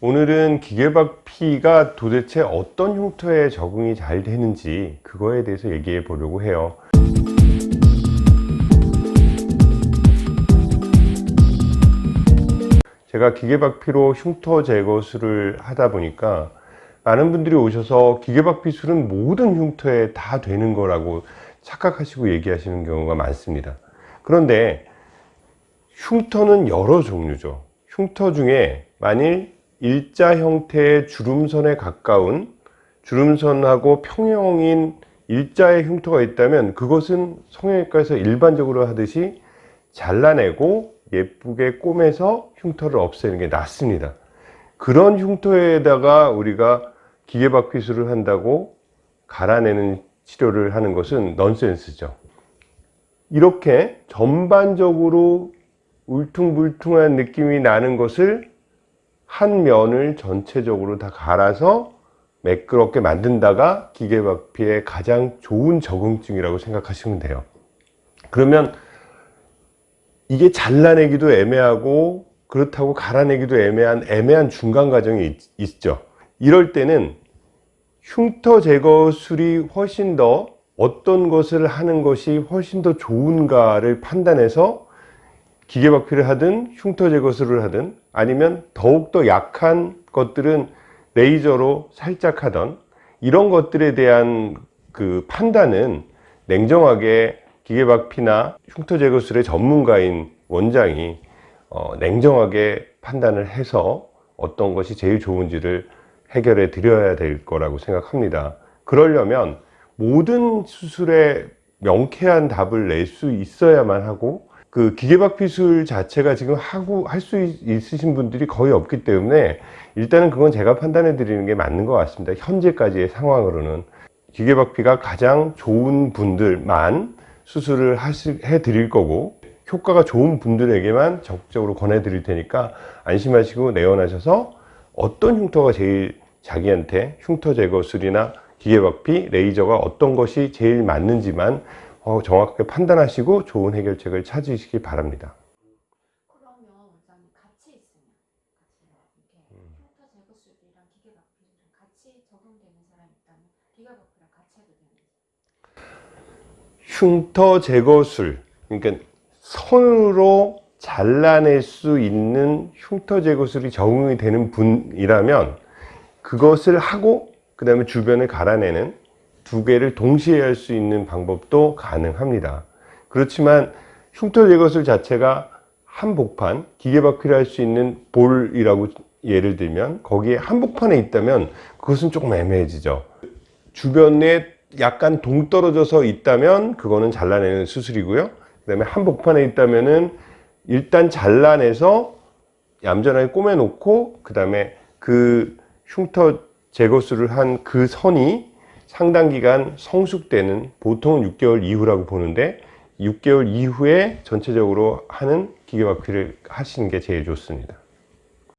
오늘은 기계박피가 도대체 어떤 흉터에 적응이 잘 되는지 그거에 대해서 얘기해 보려고 해요. 제가 기계박피로 흉터 제거술을 하다 보니까 많은 분들이 오셔서 기계박피술은 모든 흉터에 다 되는 거라고 착각하시고 얘기하시는 경우가 많습니다. 그런데 흉터는 여러 종류죠. 흉터 중에 만일 일자 형태의 주름선에 가까운 주름선하고 평형인 일자의 흉터가 있다면 그것은 성형외과에서 일반적으로 하듯이 잘라내고 예쁘게 꼬매서 흉터를 없애는 게 낫습니다. 그런 흉터에다가 우리가 기계박피술을 한다고 갈아내는 치료를 하는 것은 넌센스죠. 이렇게 전반적으로 울퉁불퉁한 느낌이 나는 것을 한 면을 전체적으로 다 갈아서 매끄럽게 만든다가 기계박피의 가장 좋은 적응증이라고 생각하시면 돼요. 그러면 이게 잘라내기도 애매하고 그렇다고 갈아내기도 애매한 애매한 중간 과정이 있, 있죠. 이럴 때는 흉터 제거술이 훨씬 더 어떤 것을 하는 것이 훨씬 더 좋은가를 판단해서 기계박피를 하든 흉터 제거술을 하든 아니면 더욱더 약한 것들은 레이저로 살짝 하던 이런 것들에 대한 그 판단은 냉정하게 기계박피나 흉터 제거술의 전문가인 원장이 어, 냉정하게 판단을 해서 어떤 것이 제일 좋은지를 해결해 드려야 될 거라고 생각합니다. 그러려면 모든 수술에 명쾌한 답을 낼 수 있어야만 하고 그 기계박 피술 자체가 지금 하고 할 수 있으신 분들이 거의 없기 때문에 일단은 그건 제가 판단해 드리는 게 맞는 것 같습니다. 현재까지의 상황으로는. 기계박피가 가장 좋은 분들만 수술을 하시, 해 드릴 거고 효과가 좋은 분들에게만 적극적으로 권해 드릴 테니까 안심하시고 내원하셔서 어떤 흉터가 제일 자기한테 흉터 제거술이나 기계박피, 레이저가 어떤 것이 제일 맞는지만 어, 정확하게 판단하시고 좋은 해결책을 찾으시기 바랍니다. 되는지 흉터 제거술 그러니까 손으로 잘라낼 수 있는 흉터 제거술이 적응이 되는 분이라면 그것을 하고 그 다음에 주변을 갈아내는 두 개를 동시에 할 수 있는 방법도 가능합니다. 그렇지만 흉터 제거술 자체가 한복판 기계박피를 할 수 있는 볼이라고 예를 들면 거기에 한복판에 있다면 그것은 조금 애매해지죠. 주변에 약간 동떨어져서 있다면 그거는 잘라내는 수술이고요. 그 다음에 한복판에 있다면 은 일단 잘라내서 얌전하게 꼬매 놓고 그 다음에 그 흉터 제거술을 한 그 선이 상당 기간 성숙되는 보통은 6개월 이후라고 보는데 6개월 이후에 전체적으로 하는 기계박피를 하시는 게 제일 좋습니다